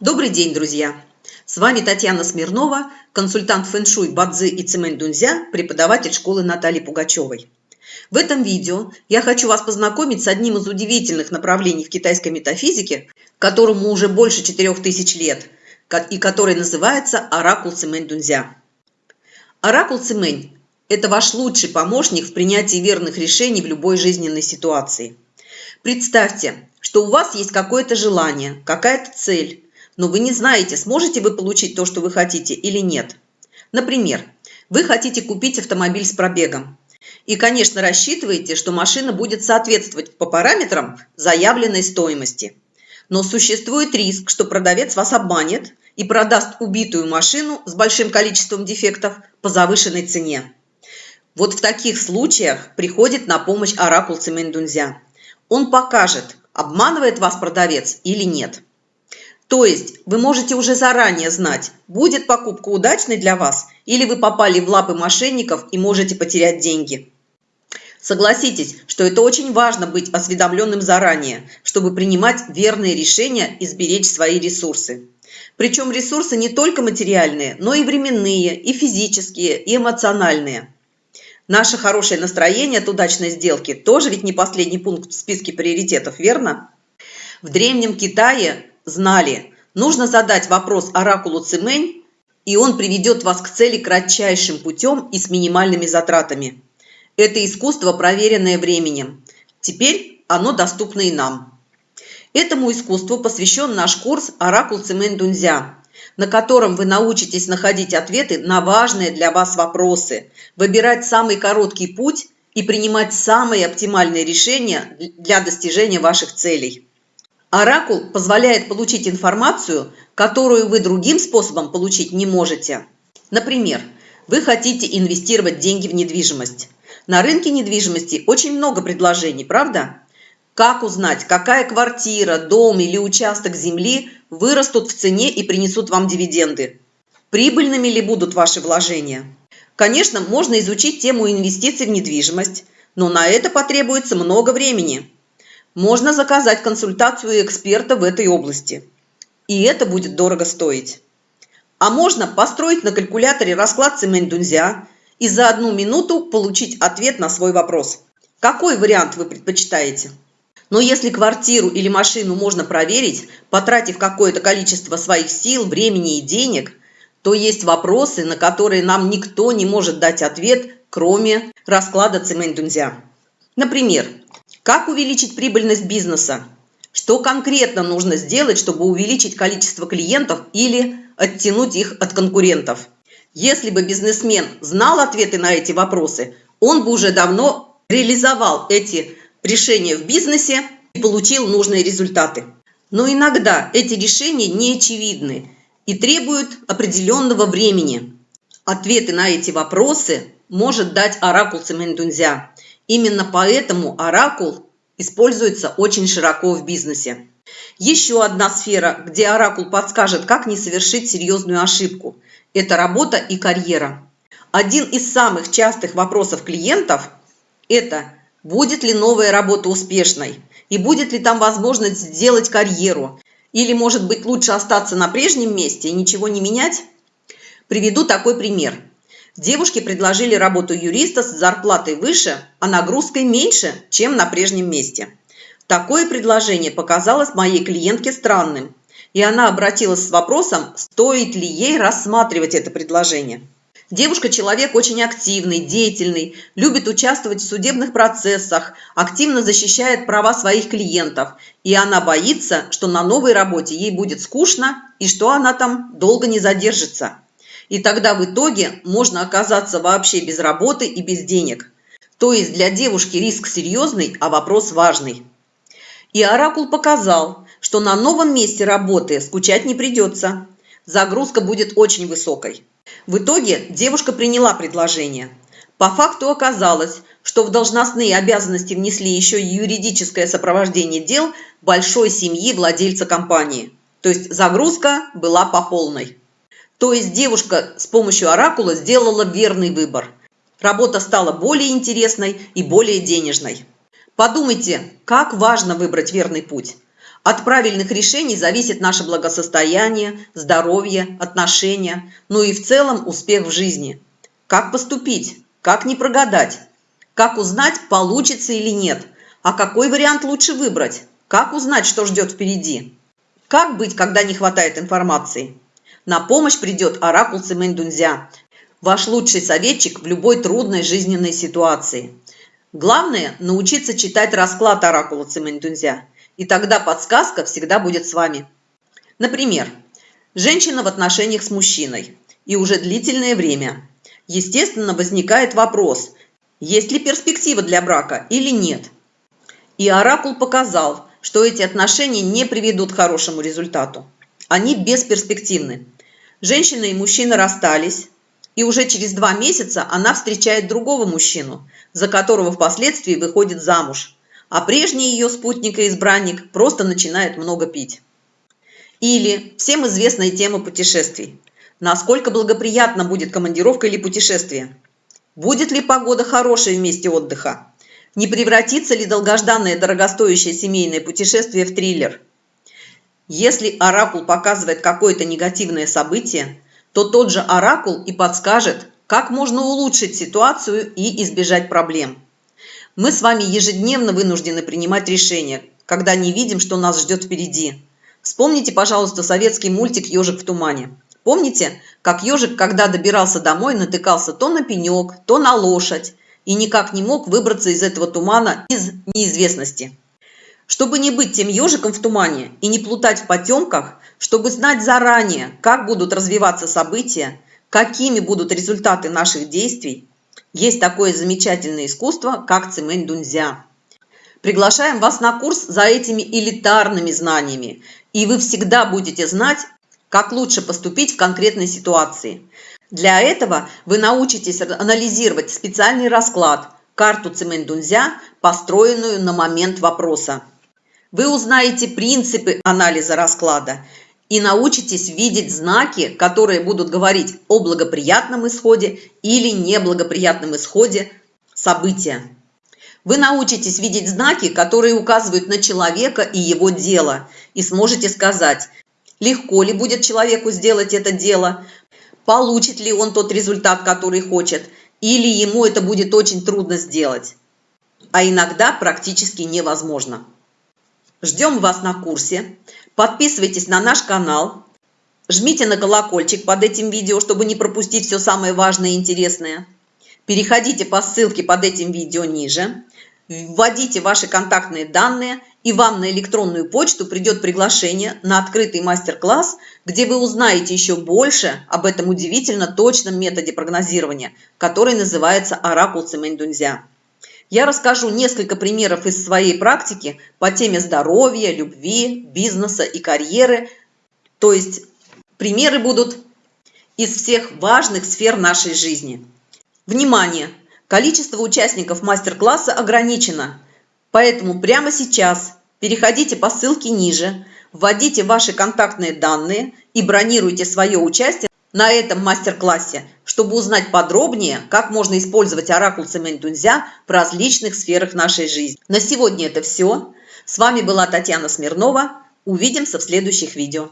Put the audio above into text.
Добрый день, друзья! С вами Татьяна Смирнова, консультант фэншуй Бадзи и Цемэнь Дунзя, преподаватель школы Натальи Пугачевой. В этом видео я хочу вас познакомить с одним из удивительных направлений в китайской метафизике, которому уже больше 4000 лет, и который называется Оракул Цемэнь Дунзя. Оракул Цемэнь – это ваш лучший помощник в принятии верных решений в любой жизненной ситуации. Представьте, что у вас есть какое-то желание, какая-то цель, но вы не знаете, сможете вы получить то, что вы хотите или нет. Например, вы хотите купить автомобиль с пробегом. И, конечно, рассчитываете, что машина будет соответствовать по параметрам заявленной стоимости. Но существует риск, что продавец вас обманет и продаст убитую машину с большим количеством дефектов по завышенной цене. Вот в таких случаях приходит на помощь оракул Цимэндунзя. Он покажет, обманывает вас продавец или нет. То есть вы можете уже заранее знать, будет покупка удачной для вас или вы попали в лапы мошенников и можете потерять деньги. Согласитесь, что это очень важно быть осведомленным заранее, чтобы принимать верные решения и сберечь свои ресурсы. Причем ресурсы не только материальные, но и временные, и физические, и эмоциональные. Наше хорошее настроение от удачной сделки тоже ведь не последний пункт в списке приоритетов, верно? В Древнем Китае знали, нужно задать вопрос оракулу Цимэнь, и он приведет вас к цели кратчайшим путем и с минимальными затратами. Это искусство, проверенное временем. Теперь оно доступно и нам. Этому искусству посвящен наш курс «Оракул Цимэнь Дунзя», на котором вы научитесь находить ответы на важные для вас вопросы, выбирать самый короткий путь и принимать самые оптимальные решения для достижения ваших целей. Оракул позволяет получить информацию, которую вы другим способом получить не можете. Например, вы хотите инвестировать деньги в недвижимость. На рынке недвижимости очень много предложений, правда? Как узнать, какая квартира, дом или участок земли вырастут в цене и принесут вам дивиденды? Прибыльными ли будут ваши вложения? Конечно, можно изучить тему инвестиций в недвижимость, но на это потребуется много времени – можно заказать консультацию эксперта в этой области. И это будет дорого стоить. А можно построить на калькуляторе расклад Цемень-Дунзя и за одну минуту получить ответ на свой вопрос. Какой вариант вы предпочитаете? Но если квартиру или машину можно проверить, потратив какое-то количество своих сил, времени и денег, то есть вопросы, на которые нам никто не может дать ответ, кроме расклада Цемень-Дунзя. Например, как увеличить прибыльность бизнеса? Что конкретно нужно сделать, чтобы увеличить количество клиентов или оттянуть их от конкурентов? Если бы бизнесмен знал ответы на эти вопросы, он бы уже давно реализовал эти решения в бизнесе и получил нужные результаты. Но иногда эти решения не очевидны и требуют определенного времени. Ответы на эти вопросы может дать оракул Цемендунзя. Именно поэтому оракул используется очень широко в бизнесе. Еще одна сфера, где оракул подскажет, как не совершить серьезную ошибку – это работа и карьера. Один из самых частых вопросов клиентов – это будет ли новая работа успешной и будет ли там возможность сделать карьеру или, может быть, лучше остаться на прежнем месте и ничего не менять? Приведу такой пример – Девушке предложили работу юриста с зарплатой выше, а нагрузкой меньше, чем на прежнем месте. Такое предложение показалось моей клиентке странным, и она обратилась с вопросом, стоит ли ей рассматривать это предложение. Девушка – человек очень активный, деятельный, любит участвовать в судебных процессах, активно защищает права своих клиентов, и она боится, что на новой работе ей будет скучно и что она там долго не задержится. И тогда в итоге можно оказаться вообще без работы и без денег. То есть для девушки риск серьезный, а вопрос важный. И Оракул показал, что на новом месте работы скучать не придется. Загрузка будет очень высокой. В итоге девушка приняла предложение. По факту оказалось, что в должностные обязанности внесли еще и юридическое сопровождение дел большой семьи владельца компании. То есть загрузка была по полной. То есть девушка с помощью оракула сделала верный выбор. Работа стала более интересной и более денежной. Подумайте, как важно выбрать верный путь. От правильных решений зависит наше благосостояние, здоровье, отношения, ну и в целом успех в жизни. Как поступить? Как не прогадать? Как узнать, получится или нет? А какой вариант лучше выбрать? Как узнать, что ждет впереди? Как быть, когда не хватает информации? На помощь придет оракул Цимэнь-Дунзя, ваш лучший советчик в любой трудной жизненной ситуации. Главное – научиться читать расклад оракула Цимэнь-Дунзя, и тогда подсказка всегда будет с вами. Например, женщина в отношениях с мужчиной, и уже длительное время. Естественно, возникает вопрос, есть ли перспектива для брака или нет. И оракул показал, что эти отношения не приведут к хорошему результату. Они бесперспективны. Женщина и мужчина расстались, и уже через два месяца она встречает другого мужчину, за которого впоследствии выходит замуж, а прежний ее спутник и избранник просто начинает много пить. Или всем известная тема путешествий. Насколько благоприятна будет командировка или путешествие? Будет ли погода хорошая в месте отдыха? Не превратится ли долгожданное дорогостоящее семейное путешествие в триллер – если оракул показывает какое-то негативное событие, то тот же оракул и подскажет, как можно улучшить ситуацию и избежать проблем. Мы с вами ежедневно вынуждены принимать решения, когда не видим, что нас ждет впереди. Вспомните, пожалуйста, советский мультик «Ежик в тумане». Помните, как ежик, когда добирался домой, натыкался то на пенек, то на лошадь и никак не мог выбраться из этого тумана из неизвестности. Чтобы не быть тем ежиком в тумане и не плутать в потемках, чтобы знать заранее, как будут развиваться события, какими будут результаты наших действий, есть такое замечательное искусство, как цимэнь дунзя. Приглашаем вас на курс за этими элитарными знаниями, и вы всегда будете знать, как лучше поступить в конкретной ситуации. Для этого вы научитесь анализировать специальный расклад, карту цимэнь дунзя, построенную на момент вопроса. Вы узнаете принципы анализа расклада и научитесь видеть знаки, которые будут говорить о благоприятном исходе или неблагоприятном исходе события. Вы научитесь видеть знаки, которые указывают на человека и его дело, и сможете сказать, легко ли будет человеку сделать это дело, получит ли он тот результат, который хочет, или ему это будет очень трудно сделать, а иногда практически невозможно. Ждем вас на курсе. Подписывайтесь на наш канал. Жмите на колокольчик под этим видео, чтобы не пропустить все самое важное и интересное. Переходите по ссылке под этим видео ниже. Вводите ваши контактные данные, и вам на электронную почту придет приглашение на открытый мастер-класс, где вы узнаете еще больше об этом удивительно точном методе прогнозирования, который называется «Оракул Цемень-Дунзя». Я расскажу несколько примеров из своей практики по теме здоровья, любви, бизнеса и карьеры. То есть примеры будут из всех важных сфер нашей жизни. Внимание! Количество участников мастер-класса ограничено, поэтому прямо сейчас переходите по ссылке ниже, вводите ваши контактные данные и бронируйте свое участие на этом мастер-классе, чтобы узнать подробнее, как можно использовать оракул Цемень-Дунзя в различных сферах нашей жизни. На сегодня это все. С вами была Татьяна Смирнова. Увидимся в следующих видео.